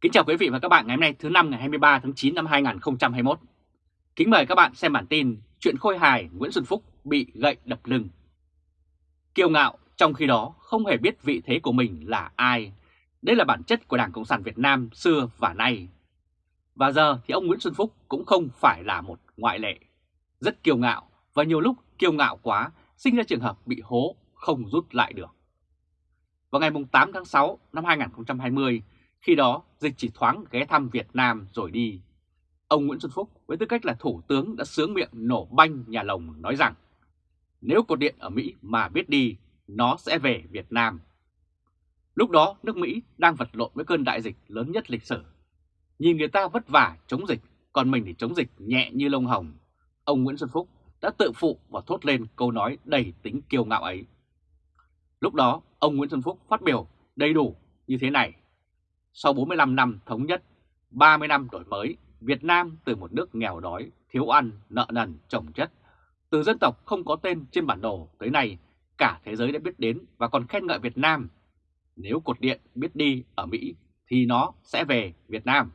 Kính chào quý vị và các bạn ngày hôm nay thứ năm ngày 23 tháng 9 năm 2021. Kính mời các bạn xem bản tin chuyện khôi hài Nguyễn Xuân Phúc bị gậy đập lưng. Kiêu ngạo trong khi đó không hề biết vị thế của mình là ai. Đây là bản chất của Đảng Cộng sản Việt Nam xưa và nay. Và giờ thì ông Nguyễn Xuân Phúc cũng không phải là một ngoại lệ. Rất kiêu ngạo và nhiều lúc kiêu ngạo quá sinh ra trường hợp bị hố không rút lại được. Vào ngày 8 tháng 6 năm 2020, khi đó dịch chỉ thoáng ghé thăm Việt Nam rồi đi. Ông Nguyễn Xuân Phúc với tư cách là thủ tướng đã sướng miệng nổ banh nhà lồng nói rằng nếu cột điện ở Mỹ mà biết đi, nó sẽ về Việt Nam. Lúc đó nước Mỹ đang vật lộn với cơn đại dịch lớn nhất lịch sử. Nhìn người ta vất vả chống dịch, còn mình thì chống dịch nhẹ như lông hồng. Ông Nguyễn Xuân Phúc đã tự phụ và thốt lên câu nói đầy tính kiêu ngạo ấy. Lúc đó, ông Nguyễn Xuân Phúc phát biểu đầy đủ như thế này. Sau 45 năm thống nhất, 30 năm đổi mới, Việt Nam từ một nước nghèo đói, thiếu ăn, nợ nần, trồng chất, từ dân tộc không có tên trên bản đồ tới nay, cả thế giới đã biết đến và còn khen ngợi Việt Nam. Nếu cột điện biết đi ở Mỹ thì nó sẽ về Việt Nam.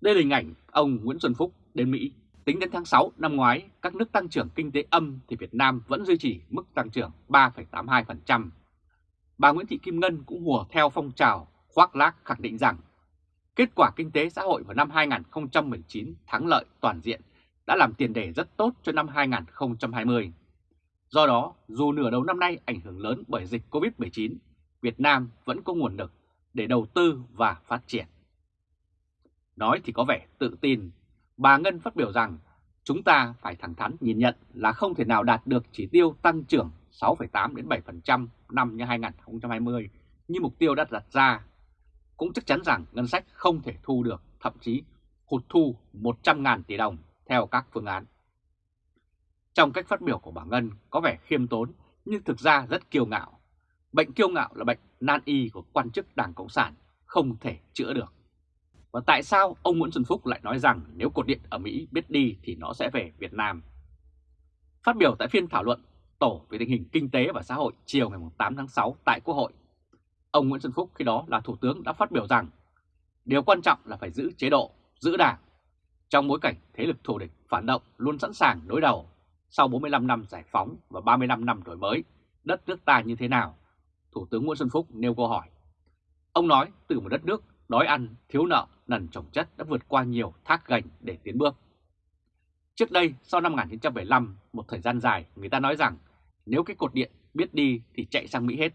Đây là hình ảnh ông Nguyễn Xuân Phúc đến Mỹ. Tính đến tháng 6 năm ngoái, các nước tăng trưởng kinh tế âm thì Việt Nam vẫn duy trì mức tăng trưởng 3,82%. Bà Nguyễn Thị Kim Ngân cũng hùa theo phong trào khoác lác khẳng định rằng kết quả kinh tế xã hội vào năm 2019 thắng lợi toàn diện đã làm tiền đề rất tốt cho năm 2020. Do đó, dù nửa đầu năm nay ảnh hưởng lớn bởi dịch Covid-19, Việt Nam vẫn có nguồn lực để đầu tư và phát triển. Nói thì có vẻ tự tin, bà Ngân phát biểu rằng chúng ta phải thẳng thắn nhìn nhận là không thể nào đạt được chỉ tiêu tăng trưởng 6,8 đến 7% năm 2020 như mục tiêu đã đặt ra cũng chắc chắn rằng ngân sách không thể thu được, thậm chí hụt thu 100.000 tỷ đồng theo các phương án. Trong cách phát biểu của bà Ngân có vẻ khiêm tốn nhưng thực ra rất kiêu ngạo. Bệnh kiêu ngạo là bệnh nan y của quan chức Đảng Cộng sản, không thể chữa được. Và tại sao ông Nguyễn Xuân Phúc lại nói rằng nếu cột điện ở Mỹ biết đi thì nó sẽ về Việt Nam? Phát biểu tại phiên thảo luận tổ về tình hình kinh tế và xã hội chiều ngày 8 tháng 6 tại Quốc hội, Ông Nguyễn Xuân Phúc khi đó là Thủ tướng đã phát biểu rằng điều quan trọng là phải giữ chế độ, giữ đảng. Trong bối cảnh thế lực thù địch phản động luôn sẵn sàng đối đầu sau 45 năm giải phóng và 35 năm đổi mới, đất nước ta như thế nào? Thủ tướng Nguyễn Xuân Phúc nêu câu hỏi. Ông nói từ một đất nước đói ăn, thiếu nợ, nần trồng chất đã vượt qua nhiều thác gành để tiến bước. Trước đây, sau năm 1975, một thời gian dài, người ta nói rằng nếu cái cột điện biết đi thì chạy sang Mỹ hết.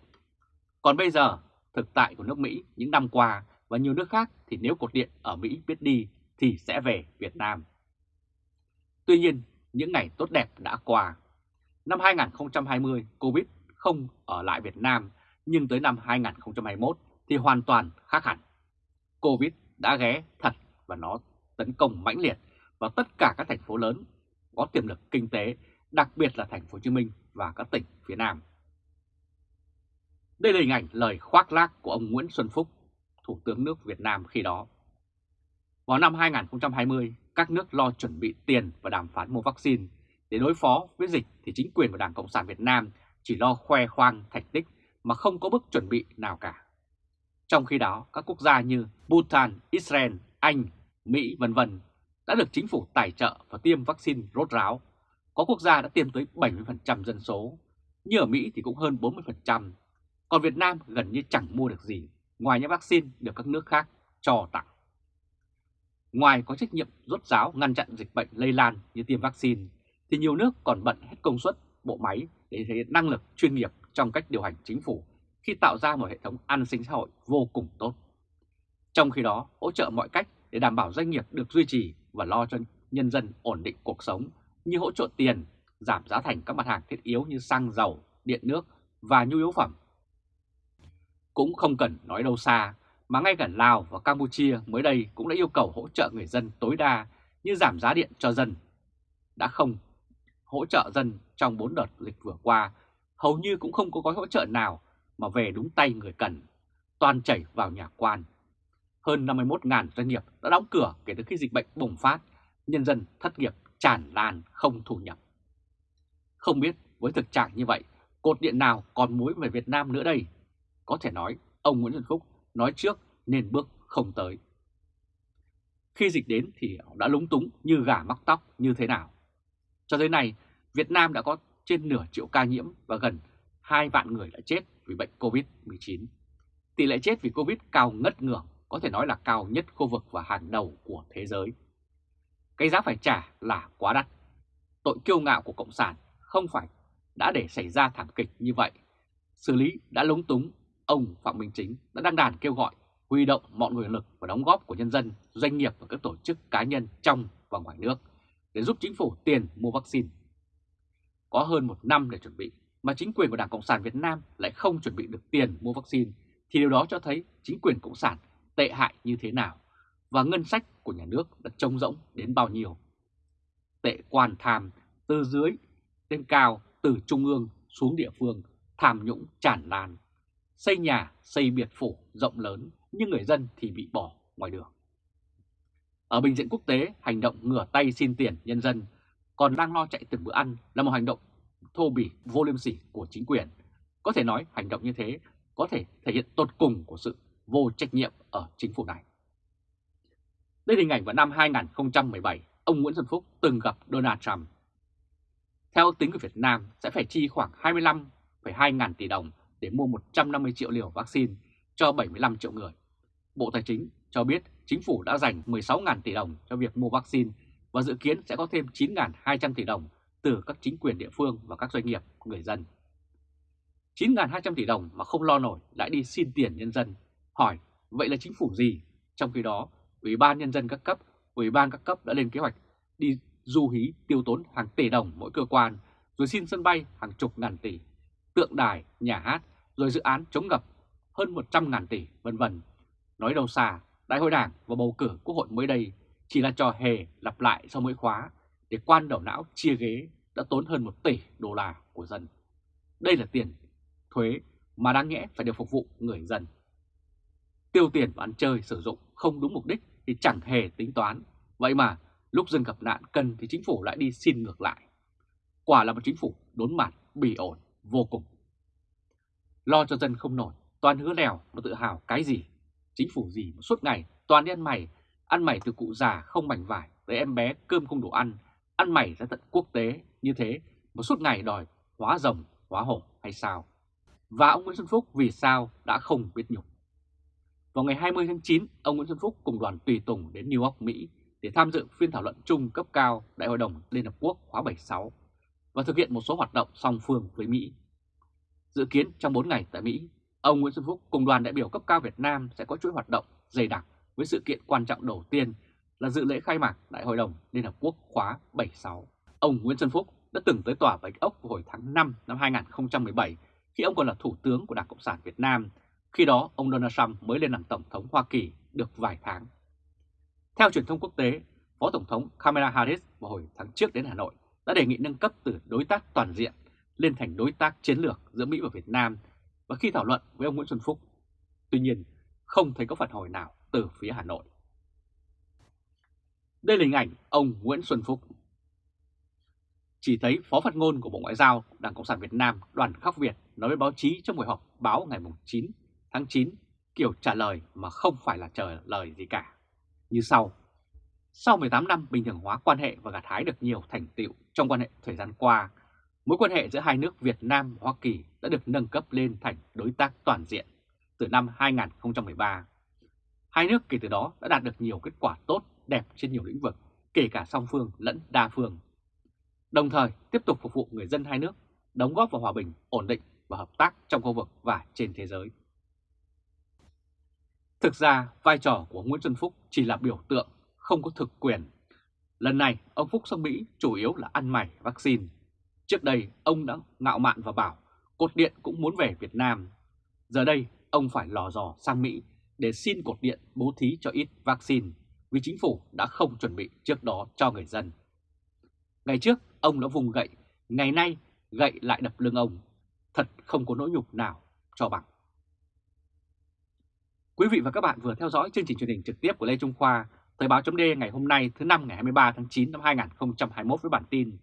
Còn bây giờ, thực tại của nước Mỹ những năm qua và nhiều nước khác thì nếu cột điện ở Mỹ biết đi thì sẽ về Việt Nam. Tuy nhiên, những ngày tốt đẹp đã qua. Năm 2020, Covid không ở lại Việt Nam, nhưng tới năm 2021 thì hoàn toàn khác hẳn. Covid đã ghé thật và nó tấn công mãnh liệt vào tất cả các thành phố lớn có tiềm lực kinh tế, đặc biệt là thành phố Hồ Chí Minh và các tỉnh phía Nam. Đây là hình ảnh lời khoác lác của ông Nguyễn Xuân Phúc, Thủ tướng nước Việt Nam khi đó. Vào năm 2020, các nước lo chuẩn bị tiền và đàm phán mua vaccine. Để đối phó với dịch thì chính quyền và Đảng Cộng sản Việt Nam chỉ lo khoe khoang thành tích mà không có bước chuẩn bị nào cả. Trong khi đó, các quốc gia như Bhutan, Israel, Anh, Mỹ vân vân đã được chính phủ tài trợ và tiêm vaccine rốt ráo. Có quốc gia đã tiêm tới 70% dân số, như ở Mỹ thì cũng hơn 40%, còn Việt Nam gần như chẳng mua được gì ngoài những vaccine được các nước khác cho tặng. Ngoài có trách nhiệm rốt ráo ngăn chặn dịch bệnh lây lan như tiêm vaccine, thì nhiều nước còn bận hết công suất bộ máy để thể hiện năng lực chuyên nghiệp trong cách điều hành chính phủ khi tạo ra một hệ thống an sinh xã hội vô cùng tốt. Trong khi đó, hỗ trợ mọi cách để đảm bảo doanh nghiệp được duy trì và lo cho nhân dân ổn định cuộc sống như hỗ trợ tiền, giảm giá thành các mặt hàng thiết yếu như xăng, dầu, điện nước và nhu yếu phẩm cũng không cần nói đâu xa, mà ngay cả Lào và Campuchia mới đây cũng đã yêu cầu hỗ trợ người dân tối đa như giảm giá điện cho dân. Đã không hỗ trợ dân trong 4 đợt dịch vừa qua, hầu như cũng không có gói hỗ trợ nào mà về đúng tay người cần, toàn chảy vào nhà quan. Hơn 51.000 doanh nghiệp đã đóng cửa kể từ khi dịch bệnh bùng phát, nhân dân thất nghiệp tràn lan không thu nhập. Không biết với thực trạng như vậy, cột điện nào còn mối về Việt Nam nữa đây? Có thể nói ông Nguyễn Xuân Phúc nói trước nên bước không tới. Khi dịch đến thì đã lúng túng như gà mắc tóc như thế nào. Cho tới nay, Việt Nam đã có trên nửa triệu ca nhiễm và gần 2 vạn người đã chết vì bệnh COVID-19. Tỷ lệ chết vì Covid cao ngất ngưỡng, có thể nói là cao nhất khu vực và hàng đầu của thế giới. Cái giá phải trả là quá đắt. Tội kiêu ngạo của Cộng sản không phải đã để xảy ra thảm kịch như vậy. Xử lý đã lúng túng, ông Phạm Minh Chính đã đăng đàn kêu gọi huy động mọi nguồn lực và đóng góp của nhân dân, doanh nghiệp và các tổ chức cá nhân trong và ngoài nước để giúp chính phủ tiền mua vaccine. Có hơn một năm để chuẩn bị mà chính quyền của Đảng Cộng sản Việt Nam lại không chuẩn bị được tiền mua vaccine thì điều đó cho thấy chính quyền Cộng sản tệ hại như thế nào và ngân sách của nhà nước đã trông rỗng đến bao nhiêu. Tệ quan tham từ dưới lên cao, từ trung ương xuống địa phương, tham nhũng tràn lan. Xây nhà, xây biệt phủ rộng lớn nhưng người dân thì bị bỏ ngoài đường. Ở bình diện quốc tế, hành động ngửa tay xin tiền nhân dân còn đang lo chạy từng bữa ăn là một hành động thô bỉ vô liêm sỉ của chính quyền. Có thể nói hành động như thế có thể thể hiện tột cùng của sự vô trách nhiệm ở chính phủ này. Đây là hình ảnh vào năm 2017, ông Nguyễn Xuân Phúc từng gặp Donald Trump. Theo tính của Việt Nam sẽ phải chi khoảng 25,2 ngàn tỷ đồng để mua 150 triệu liều vaccine cho 75 triệu người. Bộ Tài chính cho biết chính phủ đã dành 16.000 tỷ đồng cho việc mua vaccine và dự kiến sẽ có thêm 9.200 tỷ đồng từ các chính quyền địa phương và các doanh nghiệp, người dân. 9.200 tỷ đồng mà không lo nổi lại đi xin tiền nhân dân. Hỏi, vậy là chính phủ gì? Trong khi đó, Ủy ban Nhân dân các cấp, Ủy ban các cấp đã lên kế hoạch đi du hí tiêu tốn hàng tỷ đồng mỗi cơ quan, rồi xin sân bay hàng chục ngàn tỷ, tượng đài, nhà hát, rồi dự án chống ngập hơn 100 ngàn tỷ, vân vân. Nói đâu xa, Đại hội Đảng và bầu cử Quốc hội mới đây chỉ là trò hề lặp lại sau mỗi khóa để quan đầu não chia ghế đã tốn hơn 1 tỷ đô la của dân. Đây là tiền thuế mà đáng nhẽ phải được phục vụ người dân. Tiêu tiền và ăn chơi sử dụng không đúng mục đích thì chẳng hề tính toán. Vậy mà lúc dân gặp nạn cần thì chính phủ lại đi xin ngược lại. Quả là một chính phủ đốn mặt, bỉ ổn, vô cùng. Lo cho dân không nổi, toàn hứa lèo mà tự hào cái gì. Chính phủ gì mà suốt ngày toàn đi ăn mày, ăn mày từ cụ già không mảnh vải tới em bé cơm không đủ ăn, ăn mày ra tận quốc tế như thế mà suốt ngày đòi hóa rồng, hóa hổ hay sao? Và ông Nguyễn Xuân Phúc vì sao đã không biết nhục? Vào ngày 20 tháng 9, ông Nguyễn Xuân Phúc cùng đoàn tùy tùng đến New York, Mỹ để tham dự phiên thảo luận chung cấp cao Đại hội đồng Liên Hợp Quốc khóa 76 và thực hiện một số hoạt động song phương với Mỹ. Dự kiến trong 4 ngày tại Mỹ, ông Nguyễn Xuân Phúc cùng đoàn đại biểu cấp cao Việt Nam sẽ có chuỗi hoạt động dày đặc với sự kiện quan trọng đầu tiên là dự lễ khai mạc Đại hội đồng Liên Hợp Quốc khóa 76. Ông Nguyễn Xuân Phúc đã từng tới tòa Bạch Ốc hồi tháng 5 năm 2017 khi ông còn là Thủ tướng của Đảng Cộng sản Việt Nam. Khi đó, ông Donald Trump mới lên làm Tổng thống Hoa Kỳ được vài tháng. Theo truyền thông quốc tế, Phó Tổng thống Kamala Harris vào hồi tháng trước đến Hà Nội đã đề nghị nâng cấp từ đối tác toàn diện lên thành đối tác chiến lược giữa Mỹ và Việt Nam và khi thảo luận với ông Nguyễn Xuân Phúc. Tuy nhiên, không thấy có phản hồi nào từ phía Hà Nội. Đây là hình ảnh ông Nguyễn Xuân Phúc. Chỉ thấy Phó phát ngôn của Bộ Ngoại giao Đảng Cộng sản Việt Nam Đoàn Khắc Việt nói với báo chí trong buổi họp báo ngày 9 tháng 9 kiểu trả lời mà không phải là trả lời gì cả. Như sau. Sau 18 năm bình thường hóa quan hệ và gặt hái được nhiều thành tựu trong quan hệ thời gian qua, mối quan hệ giữa hai nước Việt Nam và Hoa Kỳ đã được nâng cấp lên thành đối tác toàn diện từ năm 2013. Hai nước kể từ đó đã đạt được nhiều kết quả tốt đẹp trên nhiều lĩnh vực, kể cả song phương lẫn đa phương. Đồng thời tiếp tục phục vụ người dân hai nước, đóng góp vào hòa bình, ổn định và hợp tác trong khu vực và trên thế giới. Thực ra, vai trò của Nguyễn Xuân Phúc chỉ là biểu tượng, không có thực quyền. Lần này, ông Phúc sang Mỹ chủ yếu là ăn mày vaccine. Trước đây, ông đã ngạo mạn và bảo cột điện cũng muốn về Việt Nam. Giờ đây, ông phải lò dò sang Mỹ để xin cột điện bố thí cho ít vaccine vì chính phủ đã không chuẩn bị trước đó cho người dân. Ngày trước, ông đã vùng gậy, ngày nay gậy lại đập lưng ông. Thật không có nỗi nhục nào cho bằng. Quý vị và các bạn vừa theo dõi chương trình truyền hình trực tiếp của Lê Trung Khoa, Thời báo chấm ngày hôm nay thứ năm ngày 23 tháng 9 năm 2021 với bản tin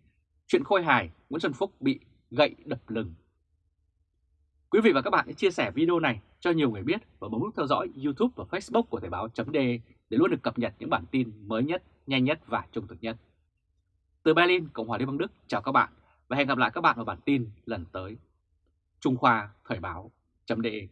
Chuyện khôi hài Nguyễn Xuân Phúc bị gậy đập lưng. Quý vị và các bạn hãy chia sẻ video này cho nhiều người biết và bấm nút theo dõi YouTube và Facebook của Thời báo.de để luôn được cập nhật những bản tin mới nhất, nhanh nhất và trung thực nhất. Từ Berlin, Cộng hòa Liên bang Đức, chào các bạn và hẹn gặp lại các bạn ở bản tin lần tới. Trung Khoa Thời báo.de